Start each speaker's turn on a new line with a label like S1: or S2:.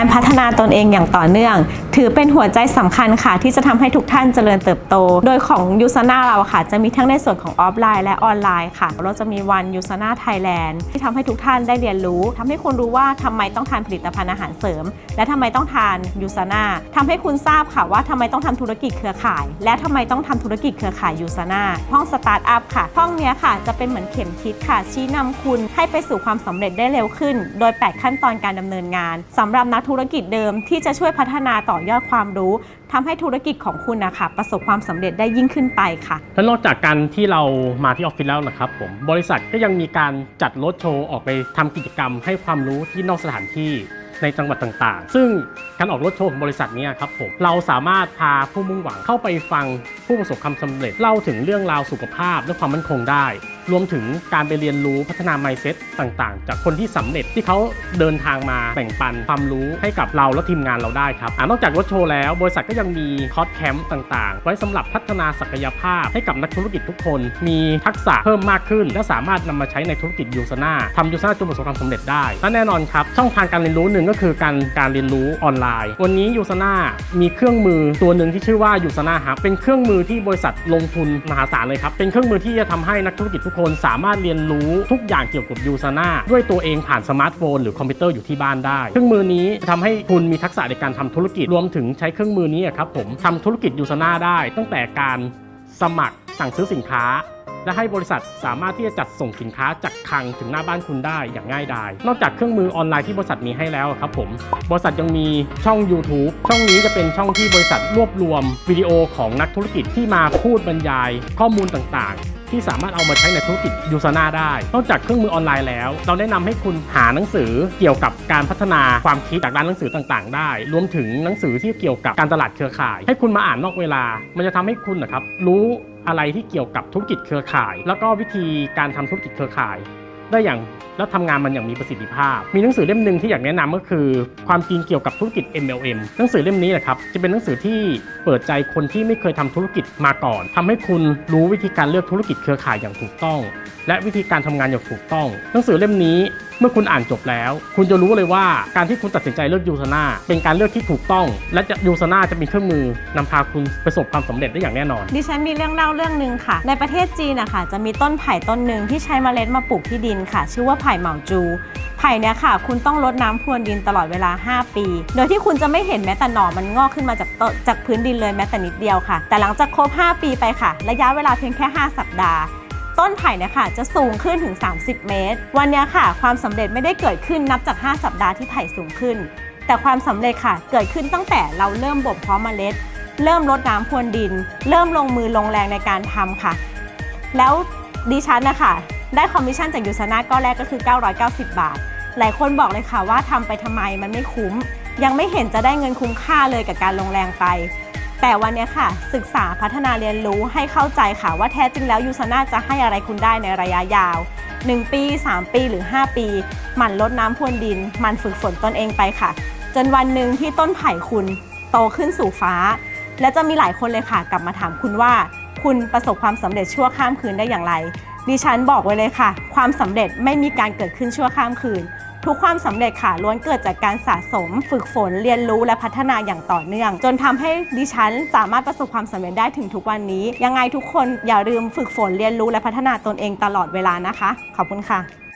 S1: การพัฒนาตนเองอย่างต่อเนื่อง ถือเป็นหัวใจสำคัญค่ะ ที่จะทำให้ทุกท่านเจริญเติบโต โดยของ USANA เราค่ะ จะมีทั้งในส่วนของออฟไลน์และออนไลน์ค่ะ เราจะมีวัน USANA Thailand ที่ทำให้ทุกท่านได้เรียนรู้ทำให้คุณรู้ว่าทำไมต้องทานผลิตภัณฑ์อาหารเสริม และทำไมต้องทาน USANA ทำให้คุณทราบค่ะว่าทำไมต้องทำธุรกิจเครือข่าย และทำไมต้องทำธุรกิจเครือข่าย USANA ห้อง start up ค่ะห้องเนี้ยค่ะจะเป็นเหมือนเข็มทิศค่ะ ชี้นำคุณให้ไปสู่ความสำเร็จได้เร็วขึ้น โดย 8 ขั้นตอนการดำเนินงานสำหรับนักธุรกิจเดิมที่จะช่วยพัฒนาต่อยอดความรู้ทำให้ธุรกิจของคุณนะคะประสบความสำเร็จได้ยิ่งขึ้นไปค่ะ
S2: และนอกจากการที่เรามาที่ออฟฟิศแล้วนะครับผมบริษัทก็ยังมีการจัดรถโชว์ออกไปทำกิจกรรม ให้ความรู้ที่นอกสถานที่ในจังหวัดต่างๆ ซึ่งการออกรถโชว์ของบริษัทนี้ครับผม เราสามารถพาผู้มุ่งหวังเข้าไปฟังผู้ประสบความสำเร็จเล่าถึงเรื่องราวสุขภาพและความมั่นคงได้ รวมถึงการไปเรียนรู้พัฒนา mindset ต่างๆ จากคนที่สำเร็จที่เขาเดินทางมาแบ่งปันความรู้ให้กับเราและทีมงานเราได้ครับ นอกจากรถโชว์แล้ว บริษัทก็ยังมีคอร์สแคมป์ต่างๆ ไว้สำหรับพัฒนาศักยภาพให้กับนักธุรกิจทุกคน มีทักษะเพิ่มมากขึ้น และสามารถนำมาใช้ในธุรกิจ USANA ทำ USANA จนประสบความสำเร็จได้และแน่นอนครับ ช่องทางการเรียนรู้หนึ่งก็คือการการเรียนรู้ออนไลน์ วันนี้ USANA มีเครื่องมือตัวหนึ่งที่ชื่อว่า USANA Hub เป็นเครื่องมือที่บริษัทลงทุนมหาศาลเลยครับเป็นเครื่องมือที่จะทำให้นักธุรกิจทุกคนสามารถเรียนรู้ทุกอย่างเกี่ยวกับ USANA ด้วยตัวเองผ่านสมาร์ทโฟนหรือคอมพิวเตอร์อยู่ที่บ้านได้ เครื่องมือนี้จะทำให้คุณมีทักษะในการทำธุรกิจรวมถึงใช้เครื่องมือนี้ครับผมทำธุรกิจ USANA ได้ ตั้งแต่การสมัครสั่งซื้อสินค้าและให้บริษัทสามารถที่จะจัดส่งสินค้าจากคลังถึงหน้าบ้านคุณได้อย่างง่ายดาย นอกจากเครื่องมือออนไลน์ที่บริษัทมีให้แล้วครับผม บริษัทยังมีช่อง YouTube ช่องนี้จะเป็นช่องที่บริษัทรวบรวมวิดีโอของนักธุรกิจที่มาพูดบรรยายข้อมูลต่างๆ ที่สามารถเอามาใช้ในธุรกิจยูซาน่าได้ นอกจากเครื่องมือออนไลน์แล้ว เราแนะนำให้คุณหาหนังสือเกี่ยวกับการพัฒนาความคิดจากร้านหนังสือต่างๆ ได้ รวมถึงหนังสือที่เกี่ยวกับการตลาดเครือข่าย ให้คุณมาอ่านนอกเวลา มันจะทำให้คุณนะครับรู้อะไรที่เกี่ยวกับธุรกิจเครือข่าย แล้วก็วิธีการทำธุรกิจเครือข่าย ได้อย่างแล้วทำงานมันอย่างมีประสิทธิภาพ มีหนังสือเล่มหนึ่งที่อยากแนะนำก็คือ ความจริงเกี่ยวกับธุรกิจ MLM หนังสือเล่มนี้แหละครับจะเป็นหนังสือที่เปิดใจคนที่ไม่เคยทำธุรกิจมาก่อนทำให้คุณรู้วิธีการเลือกธุรกิจเครือข่ายอย่างถูกต้อง และวิธีการทำงานอย่างถูกต้อง หนังสือเล่มนี้ เมื่อคุณอ่านจบแล้ว คุณจะรู้เลยว่าการที่คุณตัดสินใจเลือกยูซาน่าเป็นการเลือกที่ถูกต้อง และจะยูซาน่าจะเป็นเครื่องมือนำพาคุณประสบความสำเร็จได้อย่างแน่นอน
S1: ดิฉันมีเรื่องเล่าเรื่องหนึ่งค่ะ ในประเทศจีนนะคะจะมีต้นไผ่ต้นหนึ่งที่ใช้เมล็ดมาปลูกที่ดินค่ะ ชื่อว่าไผ่เหมาจูไผ่เนี่ยค่ะ คุณต้องรดน้ำพรวนดินตลอดเวลา 5 ปี โดยที่คุณจะไม่เห็นแม้แต่หน่อมันงอกขึ้นมาจากต้นจากพื้นดินเลยแม้แต่นิดเดียวค่ะ แต่หลังจากครบ 5 ปีไปค่ะ ระยะเวลาเพียงแค่ 5 สัปดาห์ ต้นไผ่เนี่ยค่ะจะสูงขึ้นถึง 30 เมตร วันนี้ค่ะ ความสำเร็จไม่ได้เกิดขึ้นนับจาก 5 สัปดาห์ที่ไผ่สูงขึ้น แต่ความสำเร็จค่ะ เกิดขึ้นตั้งแต่เราเริ่มบ่มเพาะเมล็ด เริ่มรดน้ำพรวนดิน เริ่มลงมือลงแรงในการทำค่ะ แล้วดิฉันนะคะได้คอมมิชชั่นจาก USANA ก้อนแรกก็คือ 990 บาท หลายคนบอกเลยค่ะว่าทำไปทำไมมันไม่คุ้ม ยังไม่เห็นจะได้เงินคุ้มค่าเลยกับการลงแรงไป แต่วันนี้ค่ะ ศึกษาพัฒนาเรียนรู้ให้เข้าใจค่ะว่าแท้จริงแล้ว USANA จะให้อะไรคุณได้ในระยะยาว 1 ปี 3 ปีหรือ 5 ปี หมั่นลดน้ำพรวนดิน หมันฝึกฝนตนเองไปค่ะ จนวันหนึ่งที่ต้นไผ่คุณโตขึ้นสู่ฟ้า และจะมีหลายคนเลยค่ะ กลับมาถามคุณว่า คุณประสบความสำเร็จชั่วข้ามคืนได้อย่างไรดิฉันบอกไว้เลยค่ะ ความสำเร็จไม่มีการเกิดขึ้นชั่วข้ามคืน ทุกความสำเร็จค่ะล้วนเกิดจากการสะสม ฝึกฝนเรียนรู้และพัฒนาอย่างต่อเนื่อง จนทำให้ดิฉันสามารถประสบความสำเร็จได้ถึงทุกวันนี้ ยังไงทุกคนอย่าลืมฝึกฝนเรียนรู้และพัฒนาตนเองตลอดเวลานะคะ ขอบคุณค่ะ